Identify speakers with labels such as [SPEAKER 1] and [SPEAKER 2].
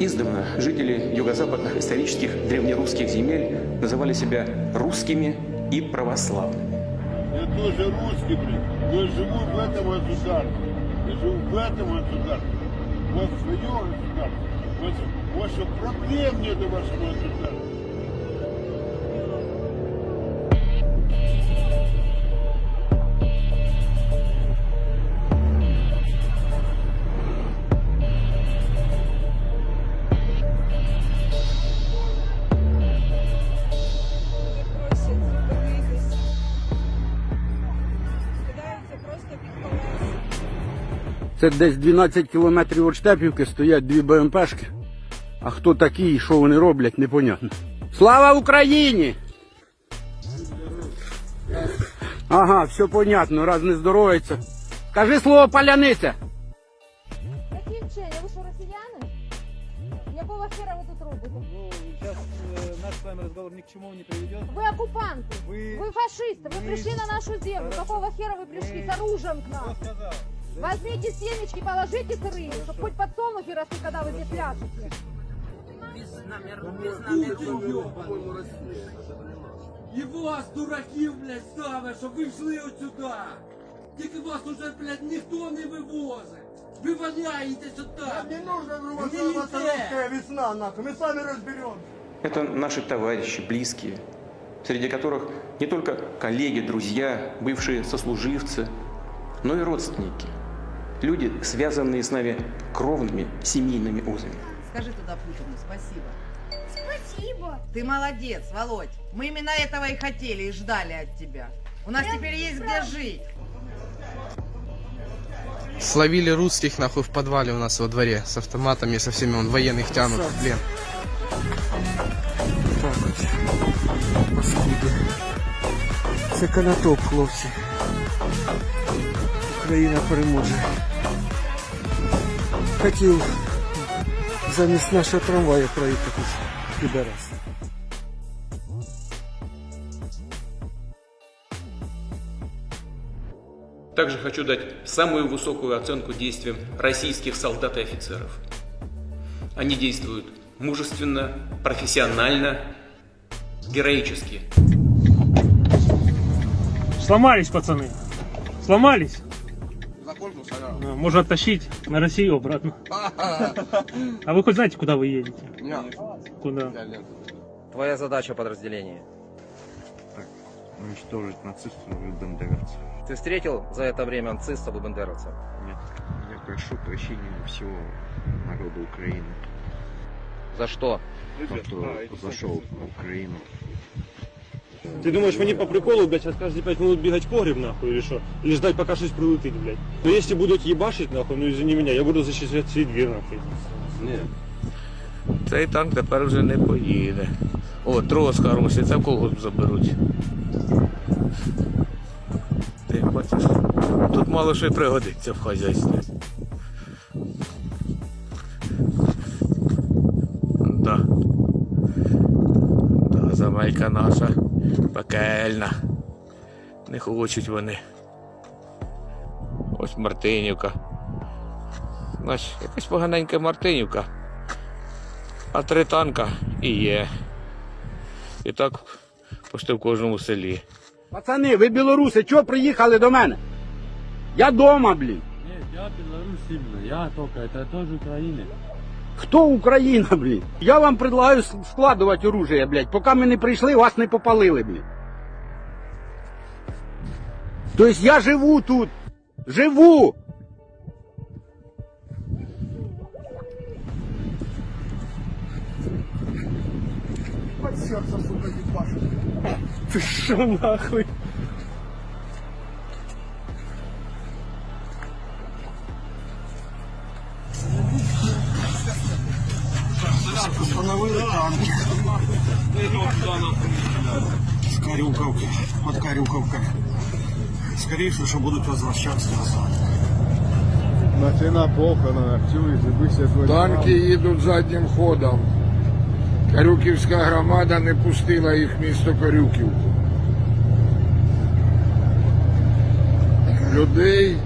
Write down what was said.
[SPEAKER 1] Издавна жители юго-западных исторических древнерусских земель называли себя русскими и православными.
[SPEAKER 2] Я тоже русский, блин, я живу в этом государстве. Я живу в этом государстве. У вас свое государство. У вас, у вас проблем нет у вашего государства.
[SPEAKER 3] Це десь 12 кілометрів від Штепівки стоять дві БМПшки. А хто такі і що вони роблять, непонятно. Слава Україні! Ага, все понятно, раз не здоровиться. Кажи слово паляниця.
[SPEAKER 4] Які вчені? Ви що, росіяни? Якого хера ви тут робите?
[SPEAKER 5] Ну, сейчас э, наш с вами разговор ни к чему не приведет.
[SPEAKER 4] Ви окупанти,
[SPEAKER 5] Вы-
[SPEAKER 4] ви фашисти, ви
[SPEAKER 5] вы-
[SPEAKER 4] пришли на нашу землю.
[SPEAKER 5] Хорошо.
[SPEAKER 4] Какого хера вы пришли
[SPEAKER 5] Мы-
[SPEAKER 4] с оружием к
[SPEAKER 5] Кто
[SPEAKER 4] нам?
[SPEAKER 5] сказал?
[SPEAKER 4] Возьмите семечки, положите сырые, чтобы хоть подсолнухи росли, когда вы здесь ляжете.
[SPEAKER 6] І вас, дураків, блядь, ставить, щоб ви йшли отсюда. Тільки вас уже, блядь, ніхто не вивозить. Ви валяєтесь отак.
[SPEAKER 2] Не нужно
[SPEAKER 6] Гниете.
[SPEAKER 2] русская весна, нахуй. Мы сами разберемся.
[SPEAKER 1] Это наши товарищи, близкие, среди которых не только коллеги, друзья, бывшие сослуживцы, но и родственники. Люди, связанные с нами кровными семейными узами.
[SPEAKER 7] Скажи туда Путину спасибо. Спасибо. Ты молодец, Володь. Мы именно этого и хотели, и ждали от тебя. У нас теперь есть где жить.
[SPEAKER 8] Словили русских нахуй в подвале у нас во дворе с автоматами, со всеми он военных тянут плен.
[SPEAKER 3] Так от. Паскуди. Це канатоп, хлопці. Україна переможе. Хотів замість нашого трамвая проїхати. Підарас.
[SPEAKER 1] Также хочу дать самую высокую оценку действиям российских солдат и офицеров. Они действуют мужественно, профессионально, героически.
[SPEAKER 9] Сломались, пацаны. Сломались. А, Можно оттащить на Россию обратно. А вы хоть знаете, куда вы едете? Куда?
[SPEAKER 10] Твоя задача подразделения.
[SPEAKER 11] уничтожить нацистов и бандеровцев.
[SPEAKER 10] Ты встретил за это время нацистов и бандеровцев?
[SPEAKER 11] Нет, я прошу прощения у всего народа Украины,
[SPEAKER 10] За что?
[SPEAKER 11] кто зашел на Украину.
[SPEAKER 9] Ты думаешь, мне по приколу, блядь, сейчас каждые 5 минут бегать в погреб, нахуй, или что? Или ждать, пока что-то прилетит, блядь? Но если будут ебашить, нахуй, ну извини меня, я буду защищать свій двір, нахуй.
[SPEAKER 8] Цей танк тепер вже не поїде. О, трос хороший, це в колгосп заберуть. Ти бачиш, тут мало що й пригодиться в хазяйстві. Да. Да, земелька наша пекельна. Не хочуть вони. Ось Мартинівка. Знаєш, якась поганенька Мартинівка. А три танка і є. І так почти в кожному селі.
[SPEAKER 3] Пацани, ви білоруси, чого приїхали до мене? Я дома, блін.
[SPEAKER 5] Нет, я именно, я только, это тоже Украина.
[SPEAKER 3] Хто Україна, блін? Я вам предлагаю с- складувати оружие, блядь. Поки ми не прийшли, вас не попалили, блін. Тобто я живу тут. Живу!
[SPEAKER 2] Под сердце, сука, ебашит.
[SPEAKER 9] Ты шо, нахуй?
[SPEAKER 2] Установили танки. С горюковки.
[SPEAKER 12] под Карюковкой. Скорее всего, что будут возвращаться назад.
[SPEAKER 13] Машина похорона, чуєш, вище
[SPEAKER 14] Танки їдуть заднім ходом. Карюківська громада не пустила їх в місто Карюківку. Людей